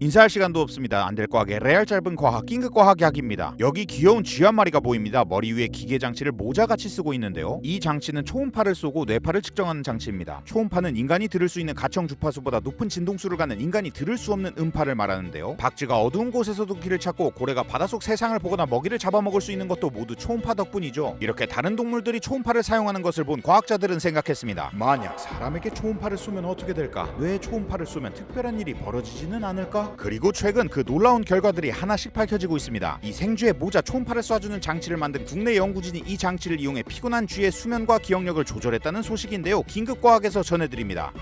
인사할 시간도 없습니다. 안 될 과학의 레알 짧은 과학 긴급 과학 약입니다. 여기 귀여운 쥐 한 마리가 보입니다. 머리 위에 기계 장치를 모자같이 쓰고 있는데요. 이 장치는 초음파를 쏘고 뇌파를 측정하는 장치입니다. 초음파는 인간이 들을 수 있는 가청 주파수보다 높은 진동수를 갖는 인간이 들을 수 없는 음파를 말하는데요. 박쥐가 어두운 곳에서도 길을 찾고 고래가 바닷속 세상을 보거나 먹이를 잡아먹을 수 있는 것도 모두 초음파 덕분이죠. 이렇게 다른 동물들이 초음파를 사용하는 것을 본 과학자들은 생각했습니다. 만약 사람에게 초음파를 쏘면 어떻게 될까? 뇌에 초음파를 쏘면 특별한 일이 벌어지지는 않을까? 그리고 최근 그 놀라운 결과들이 하나씩 밝혀지고 있습니다. 이 생쥐의 모자 초음파를 쏴주는 장치를 만든 국내 연구진이 이 장치를 이용해 피곤한 쥐의 수면과 기억력을 조절했다는 소식인데요. 긴급과학에서 전해드립니다.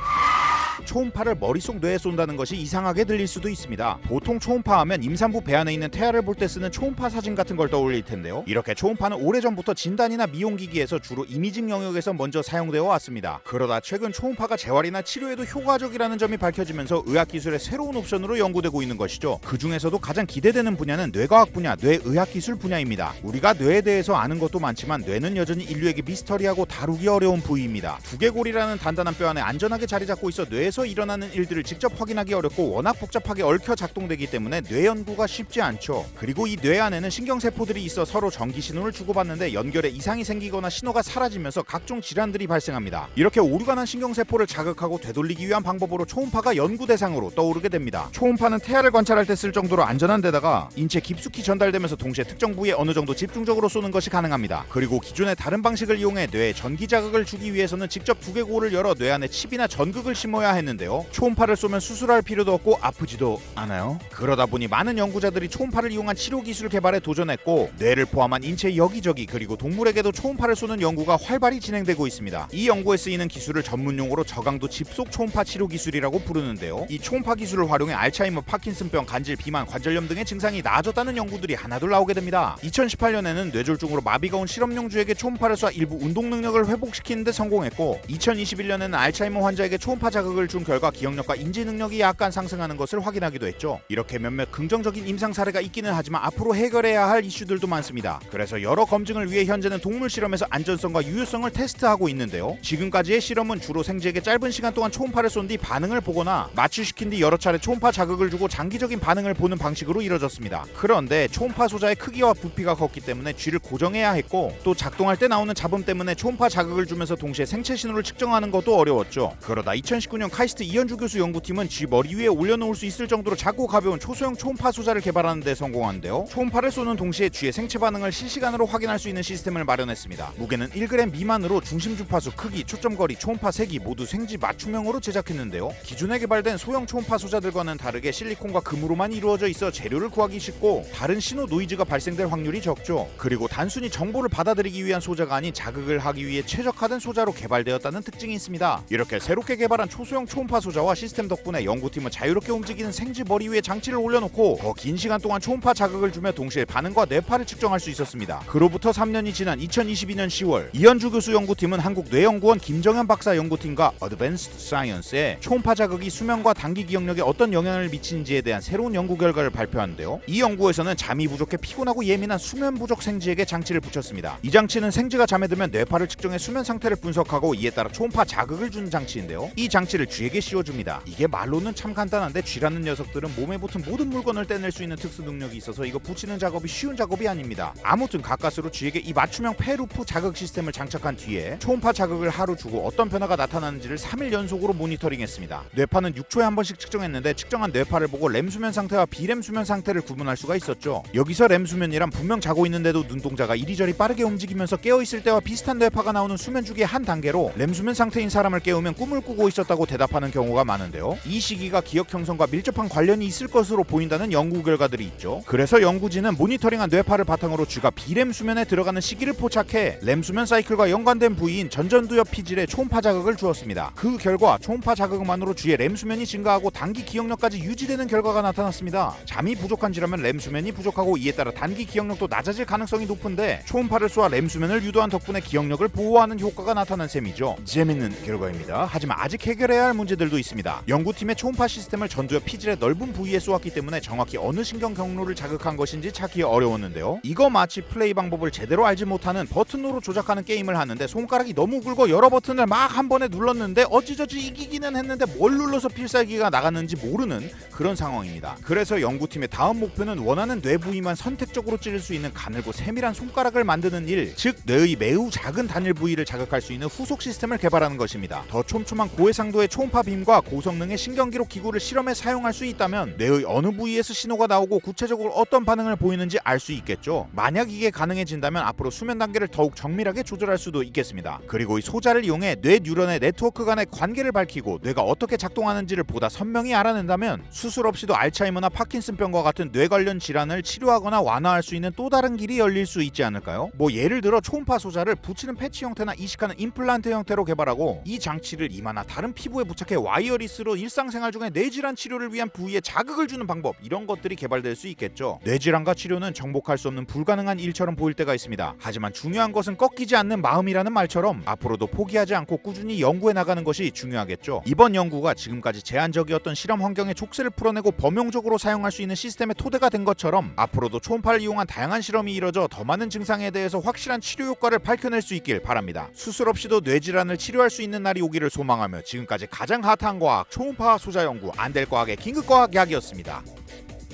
초음파를 머릿속 뇌에 쏜다는 것이 이상하게 들릴 수도 있습니다. 보통 초음파 하면 임산부 배 안에 있는 태아를 볼 때 쓰는 초음파 사진 같은 걸 떠올릴 텐데요. 이렇게 초음파는 오래전부터 진단이나 미용기기에서 주로 이미징 영역에서 먼저 사용되어 왔습니다. 그러다 최근 초음파가 재활이나 치료에도 효과적이라는 점이 밝혀지면서 의학기술의 새로운 옵션으로 연구되고 있는 것이죠. 그 중에서도 가장 기대되는 분야는 뇌과학 분야, 뇌의학기술 분야입니다. 우리가 뇌에 대해서 아는 것도 많지만 뇌는 여전히 인류에게 미스터리하고 다루기 어려운 부위입니다. 두개골이라는 단단한 뼈 안에 안전하게 자리 잡고 있어 뇌에서 일어나는 일들을 직접 확인하기 어렵고 워낙 복잡하게 얽혀 작동되기 때문에 뇌 연구가 쉽지 않죠. 그리고 이 뇌 안에는 신경세포들이 있어 서로 전기 신호를 주고받는데 연결에 이상이 생기거나 신호가 사라지면서 각종 질환들이 발생합니다. 이렇게 오류가 난 신경세포를 자극하고 되돌리기 위한 방법으로 초음파가 연구 대상으로 떠오르게 됩니다. 초음파는 태아를 관찰할 때 쓸 정도로 안전한 데다가 인체 깊숙이 전달되면서 동시에 특정 부위에 어느 정도 집중적으로 쏘는 것이 가능합니다. 그리고 기존의 다른 방식을 이용해 뇌에 전기 자극을 주기 위해서는 직접 두개골을 열어 뇌 안에 칩이나 전극을 심어야 했는데 요. 초음파를 쏘면 수술할 필요도 없고 아프지도 않아요. 그러다 보니 많은 연구자들이 초음파를 이용한 치료 기술 개발에 도전했고 뇌를 포함한 인체 여기저기 그리고 동물에게도 초음파를 쏘는 연구가 활발히 진행되고 있습니다. 이 연구에 쓰이는 기술을 전문 용어로 저강도 집속 초음파 치료 기술이라고 부르는데요. 이 초음파 기술을 활용해 알츠하이머, 파킨슨병, 간질, 비만, 관절염 등의 증상이 나아졌다는 연구들이 하나둘 나오게 됩니다. 2018년에는 뇌졸중으로 마비가 온 실험용주에게 초음파를 쏴 일부 운동 능력을 회복시키는데 성공했고 2021년에는 알츠하이머 환자에게 초음파 자극을 준 결과 기억력과 인지 능력이 약간 상승하는 것을 확인하기도 했죠. 이렇게 몇몇 긍정적인 임상 사례가 있기는 하지만 앞으로 해결해야 할 이슈들도 많습니다. 그래서 여러 검증을 위해 현재는 동물 실험에서 안전성과 유효성을 테스트하고 있는데요. 지금까지의 실험은 주로 생쥐에게 짧은 시간 동안 초음파를 쏜 뒤 반응을 보거나 마취시킨 뒤 여러 차례 초음파 자극을 주고 장기적인 반응을 보는 방식으로 이뤄졌습니다. 그런데 초음파 소자의 크기와 부피가 컸기 때문에 쥐를 고정해야 했고 또 작동할 때 나오는 잡음 때문에 초음파 자극을 주면서 동시에 생체 신호를 측정하는 것도 어려웠죠. 그러다 2019년 카이스트 이현주 교수 연구팀은 쥐 머리 위에 올려놓을 수 있을 정도로 작고 가벼운 초소형 초음파 소자를 개발하는 데 성공하는데요. 초음파를 쏘는 동시에 쥐의 생체 반응을 실시간으로 확인할 수 있는 시스템을 마련했습니다. 무게는 1g 미만으로 중심 주파수, 크기, 초점 거리, 초음파 세기 모두 생쥐 맞춤형으로 제작했는데요. 기존에 개발된 소형 초음파 소자들과는 다르게 실리콘과 금으로만 이루어져 있어 재료를 구하기 쉽고 다른 신호 노이즈가 발생될 확률이 적죠. 그리고 단순히 정보를 받아들이기 위한 소자가 아닌 자극을 하기 위해 최적화된 소자로 개발되었다는 특징이 있습니다. 이렇게 새롭게 개발한 초소형 초음파 소자와 시스템 덕분에 연구팀은 자유롭게 움직이는 생쥐 머리 위에 장치를 올려놓고 더 긴 시간 동안 초음파 자극을 주며 동시에 반응과 뇌파를 측정할 수 있었습니다. 그로부터 3년이 지난 2022년 10월 이현주 교수 연구팀은 한국 뇌연구원 김정현 박사 연구팀과 Advanced Science에 초음파 자극이 수면과 단기 기억력에 어떤 영향을 미치는지에 대한 새로운 연구 결과를 발표하는데요. 이 연구에서는 잠이 부족해 피곤하고 예민한 수면 부족 생쥐에게 장치를 붙였습니다. 이 장치는 생쥐가 잠에 들면 뇌파를 측정해 수면 상태를 분석하고 이에 따라 초음파 자극을 주는 장치인데요. 이 장치를 쥐에게 씌워줍니다. 이게 말로는 참 간단한데 쥐라는 녀석들은 몸에 붙은 모든 물건을 떼낼 수 있는 특수 능력이 있어서 이거 붙이는 작업이 쉬운 작업이 아닙니다. 아무튼 가까스로 쥐에게 이 맞춤형 폐루프 자극 시스템을 장착한 뒤에 초음파 자극을 하루 주고 어떤 변화가 나타나는지를 3일 연속으로 모니터링했습니다. 뇌파는 6초에 한 번씩 측정했는데 측정한 뇌파를 보고 렘 수면 상태와 비렘 수면 상태를 구분할 수가 있었죠. 여기서 렘 수면이란 분명 자고 있는데도 눈동자가 이리저리 빠르게 움직이면서 깨어 있을 때와 비슷한 뇌파가 나오는 수면 주기의 한 단계로 렘 수면 상태인 사람을 깨우면 꿈을 꾸고 있었다고 대답 하는 경우가 많은데요. 이 시기가 기억 형성과 밀접한 관련이 있을 것으로 보인다는 연구 결과들이 있죠. 그래서 연구진은 모니터링한 뇌파를 바탕으로 쥐가 비렘 수면에 들어가는 시기를 포착해 렘 수면 사이클과 연관된 부위인 전전두엽 피질에 초음파 자극을 주었습니다. 그 결과 초음파 자극만으로 쥐의 렘 수면이 증가하고 단기 기억력까지 유지되는 결과가 나타났습니다. 잠이 부족한 쥐라면 렘 수면이 부족하고 이에 따라 단기 기억력도 낮아질 가능성이 높은데 초음파를 쏘아 렘 수면을 유도한 덕분에 기억력을 보호하는 효과가 나타난 셈이죠. 재밌는 결과입니다. 하지만 아직 해결해야 할 문제들도 있습니다. 연구팀의 초음파 시스템을 전두엽 피질의 넓은 부위에 쏘았기 때문에 정확히 어느 신경 경로를 자극한 것인지 찾기 어려웠는데요. 이거 마치 플레이 방법을 제대로 알지 못하는 버튼으로 조작하는 게임을 하는데 손가락이 너무 굵어 여러 버튼을 막 한 번에 눌렀는데 어찌저찌 이기기는 했는데 뭘 눌러서 필살기가 나갔는지 모르는 그런 상황입니다. 그래서 연구팀의 다음 목표는 원하는 뇌 부위만 선택적으로 찌를 수 있는 가늘고 세밀한 손가락을 만드는 일, 즉 뇌의 매우 작은 단일 부위를 자극할 수 있는 후속 시스템을 개발하는 것입니다. 더 촘촘한 고해상도의 초음파 빔과 고성능의 신경기록 기구를 실험에 사용할 수 있다면 뇌의 어느 부위에서 신호가 나오고 구체적으로 어떤 반응을 보이는지 알 수 있겠죠. 만약 이게 가능해진다면 앞으로 수면 단계를 더욱 정밀하게 조절할 수도 있겠습니다. 그리고 이 소자를 이용해 뇌 뉴런의 네트워크 간의 관계를 밝히고 뇌가 어떻게 작동하는지를 보다 선명히 알아낸다면 수술 없이도 알츠하이머나 파킨슨병과 같은 뇌 관련 질환을 치료하거나 완화할 수 있는 또 다른 길이 열릴 수 있지 않을까요? 뭐 예를 들어 초음파 소자를 붙이는 패치 형태나 이식하는 임플란트 형태로 개발하고 이 장치를 이마나 다른 피부에 부착해 wireless로 일상생활 중에 뇌질환 치료를 위한 부위에 자극을 주는 방법 이런 것들이 개발될 수 있겠죠. 뇌질환과 치료는 정복할 수 없는 불가능한 일처럼 보일 때가 있습니다. 하지만 중요한 것은 꺾이지 않는 마음이라는 말처럼 앞으로도 포기하지 않고 꾸준히 연구해 나가는 것이 중요하겠죠. 이번 연구가 지금까지 제한적이었던 실험 환경의 족쇄를 풀어내고 범용적으로 사용할 수 있는 시스템의 토대가 된 것처럼 앞으로도 초음파를 이용한 다양한 실험이 이뤄져 더 많은 증상에 대해서 확실한 치료 효과를 밝혀낼 수 있길 바랍니다. 수술 없이도 뇌질환을 치료할 수 있는 날이 오기를 소망하며 지금까지 가장 핫한 과학 초음파 소자 연구 안될과학의 긴급과학 약이었습니다.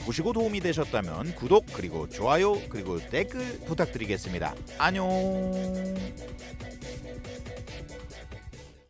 보시고 도움이 되셨다면 구독 그리고 좋아요 그리고 댓글 부탁드리겠습니다. 안녕.